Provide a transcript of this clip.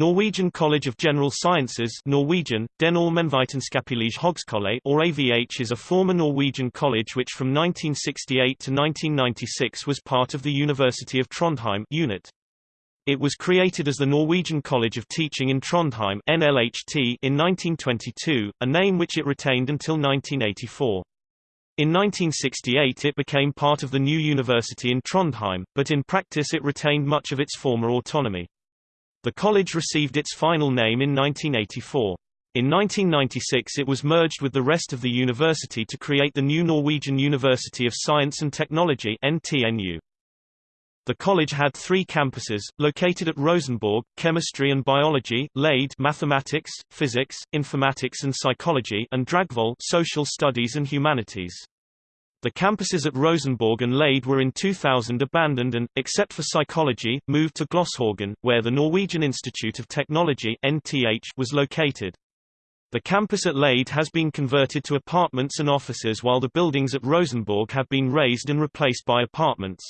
Norwegian College of General Sciences Norwegian, Den or AVH is a former Norwegian college which from 1968 to 1996 was part of the University of Trondheim unit. It was created as the Norwegian College of Teaching in Trondheim NLHT in 1922, a name which it retained until 1984. In 1968 it became part of the new university in Trondheim, but in practice it retained much of its former autonomy. The college received its final name in 1984. In 1996 it was merged with the rest of the university to create the new Norwegian University of Science and Technology NTNU. The college had three campuses, located at Rosenborg, Chemistry and Biology, Lade Mathematics, Physics, Informatics and Psychology and Dragvoll Social Studies and Humanities. The campuses at Rosenborg and Lade were in 2000 abandoned and, except for psychology, moved to Gløshaugen, where the Norwegian Institute of Technology NTH was located. The campus at Lade has been converted to apartments and offices while the buildings at Rosenborg have been razed and replaced by apartments.